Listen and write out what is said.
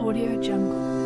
Audio Jungle.